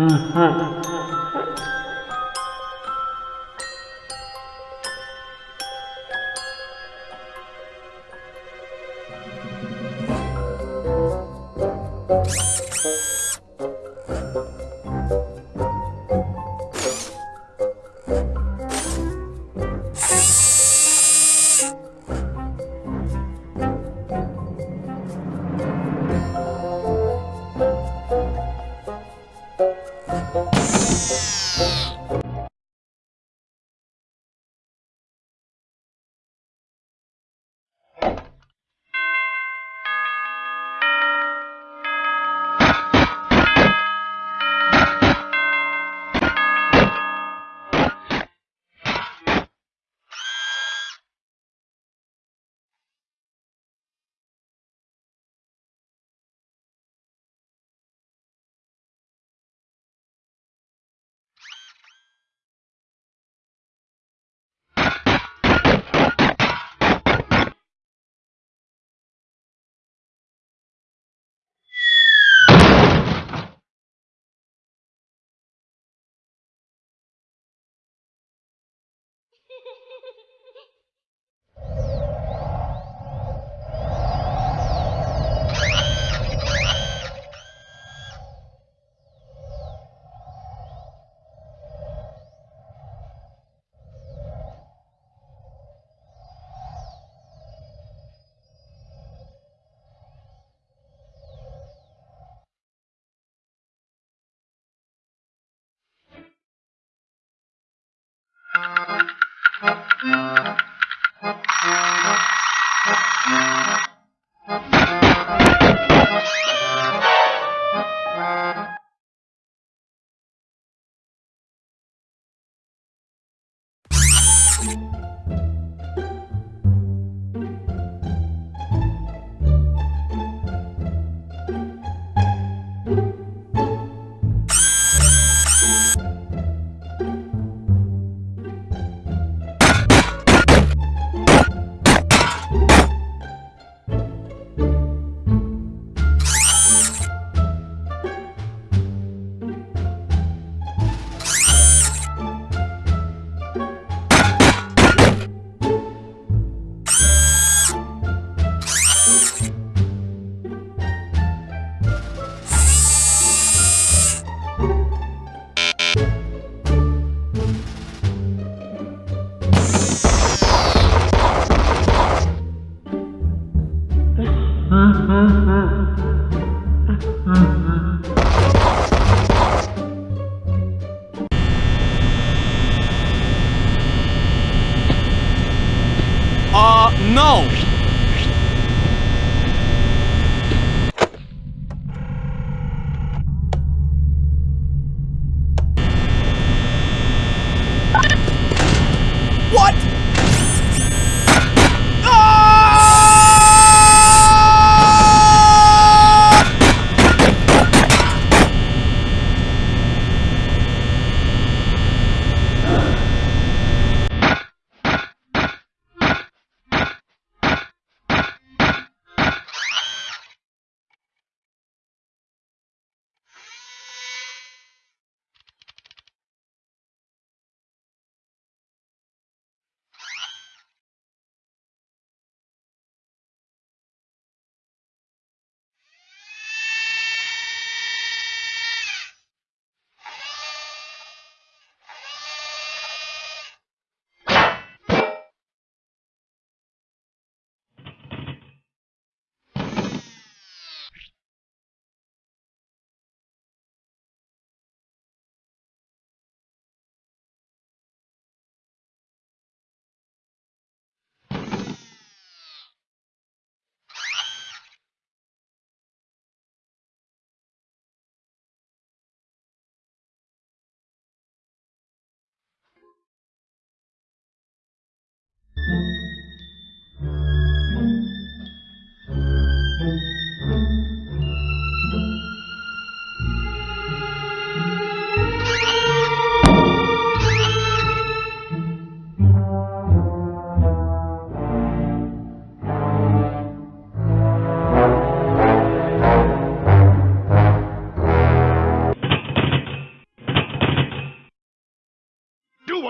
嗯哼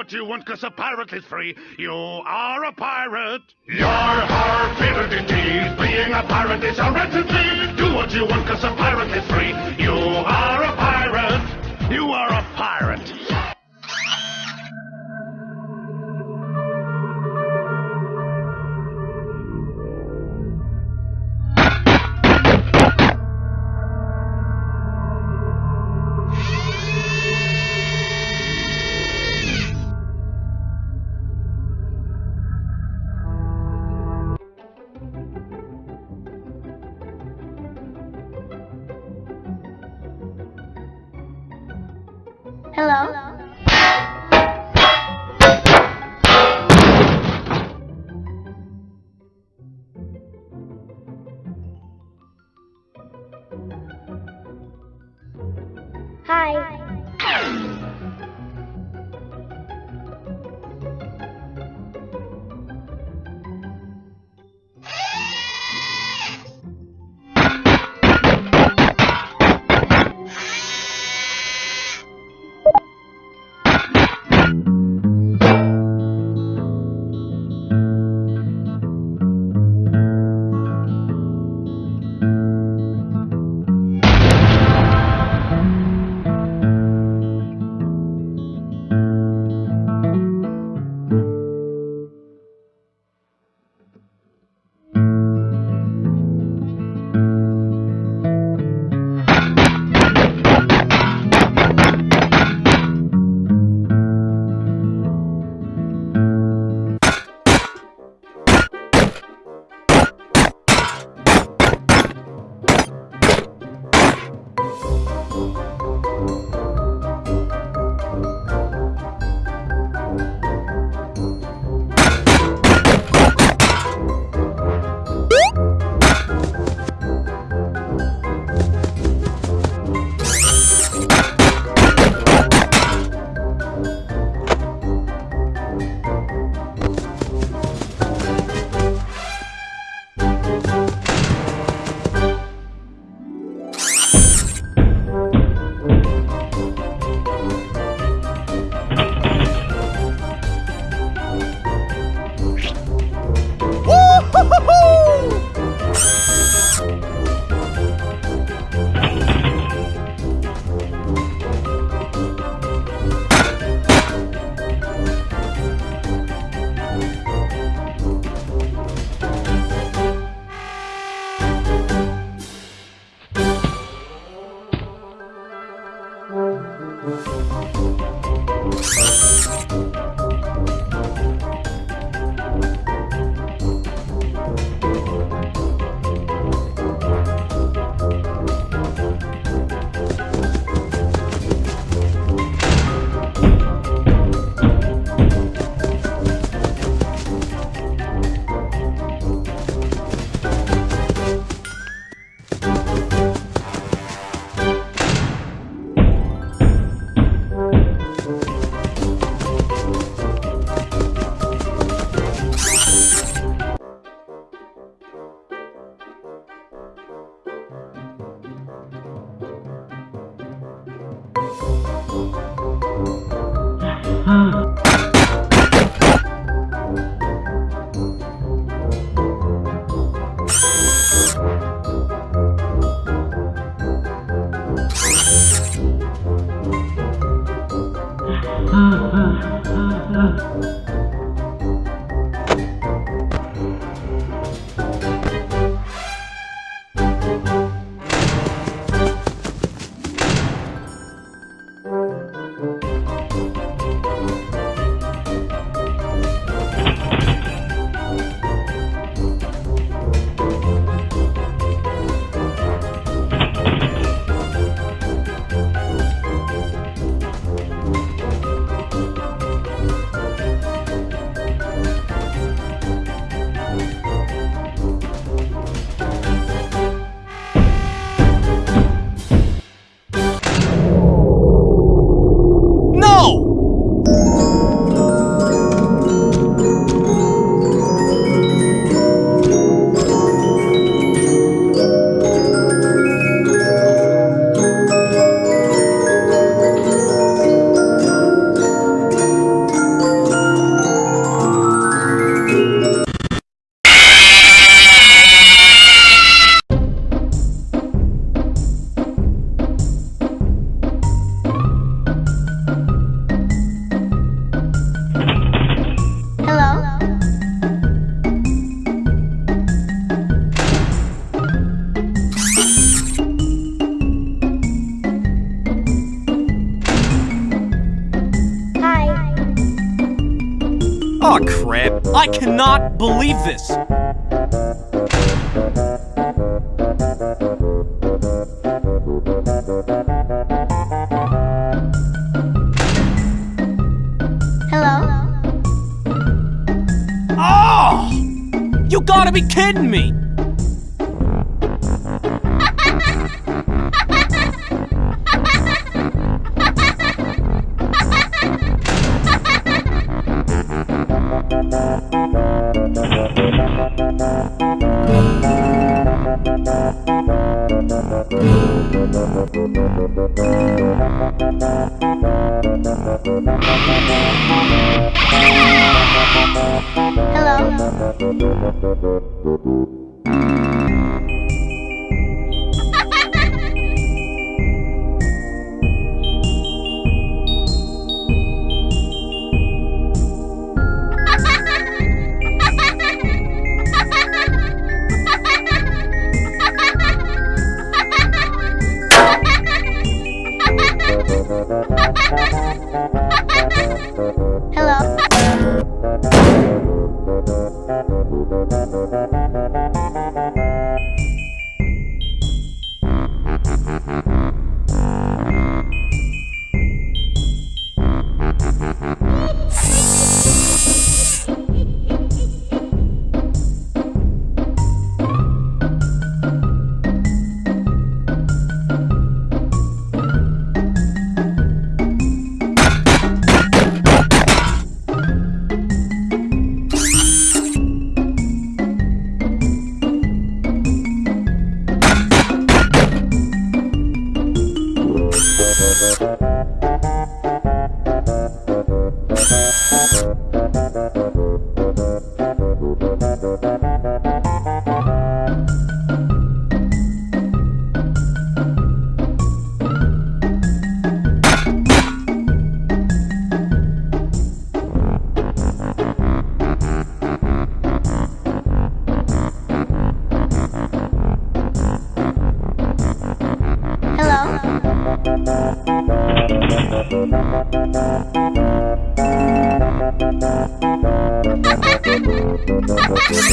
What you want, cause a pirate is free. You are a pirate. Yar har fiddle-dee-dee. Being a pirate is a recipe. Do what you want, cause a pirate is free. You are a pirate. You are a Hello? Hi.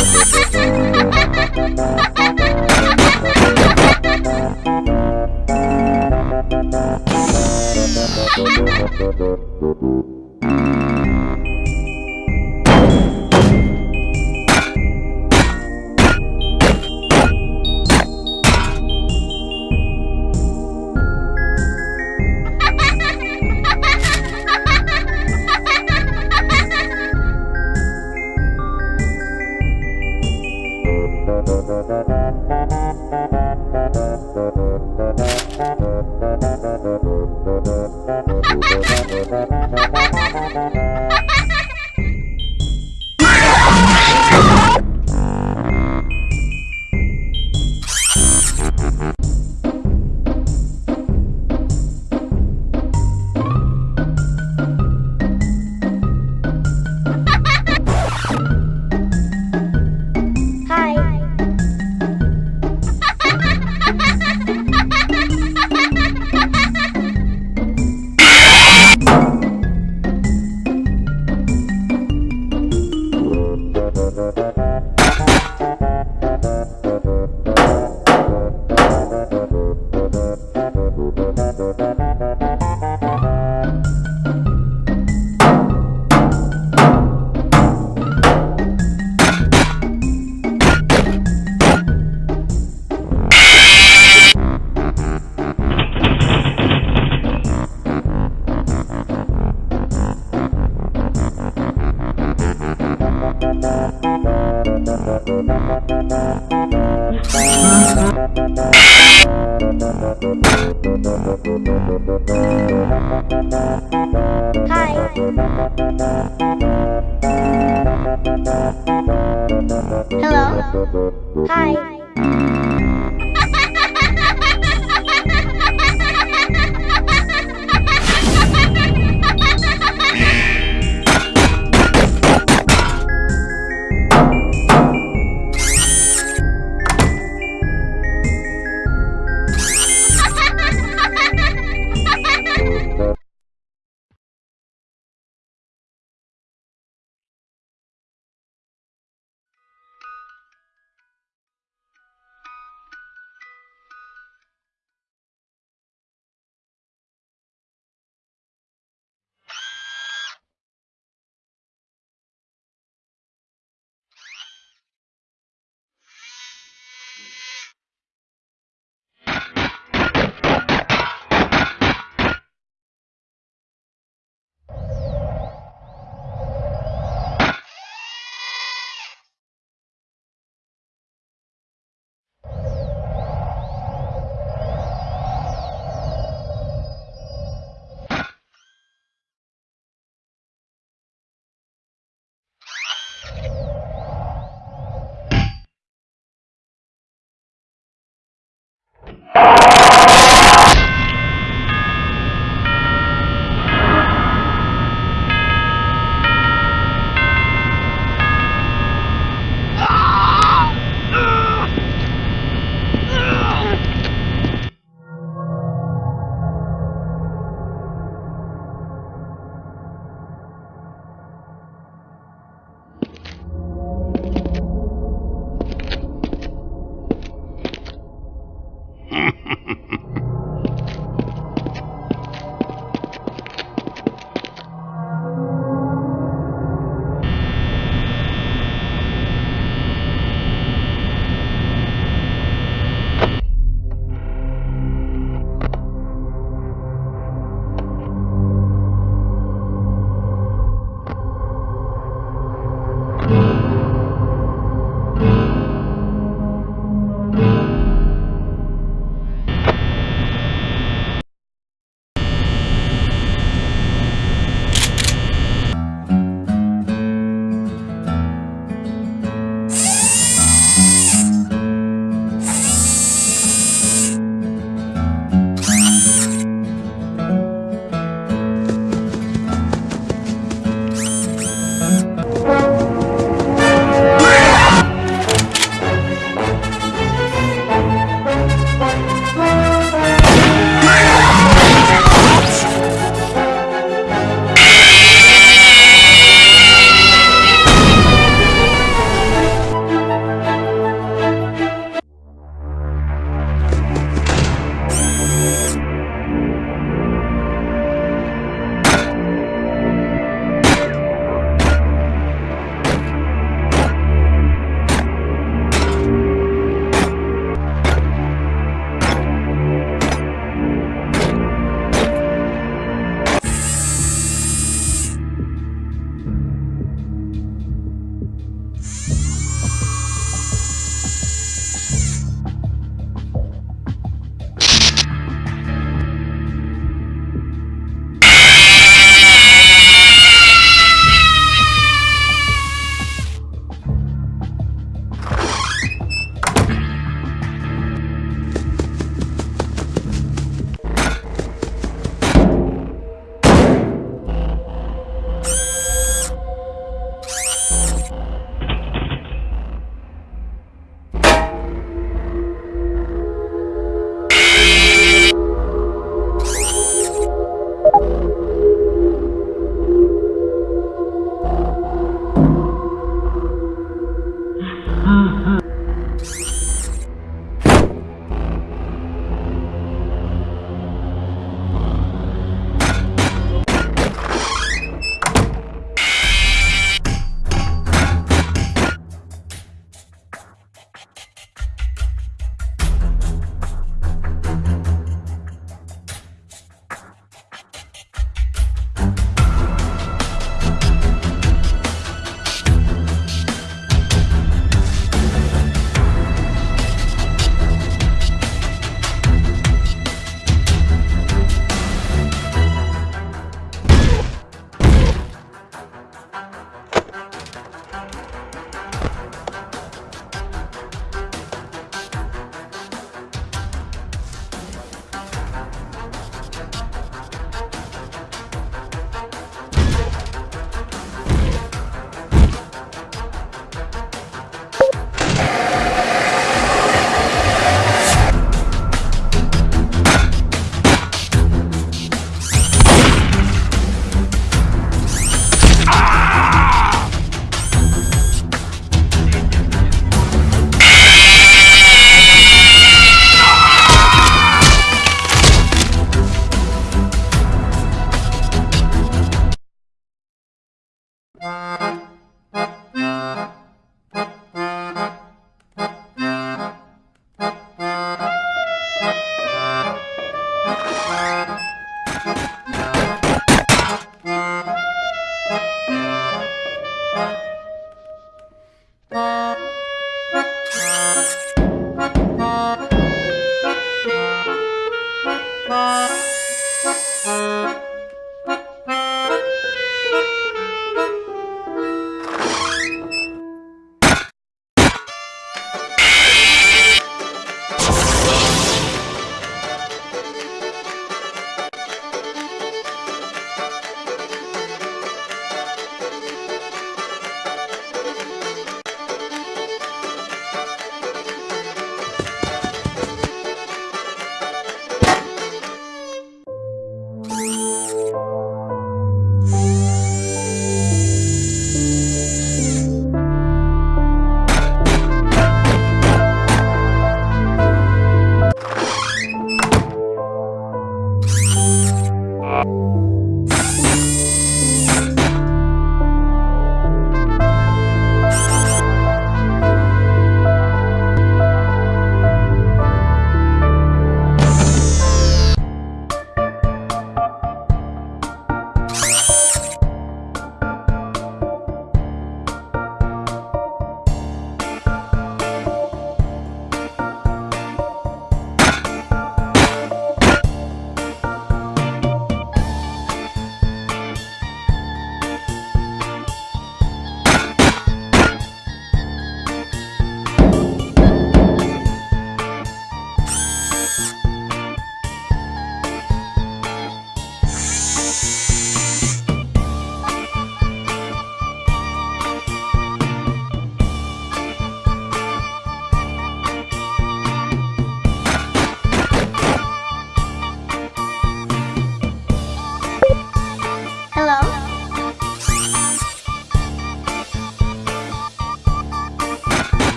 Ha ha ha! Música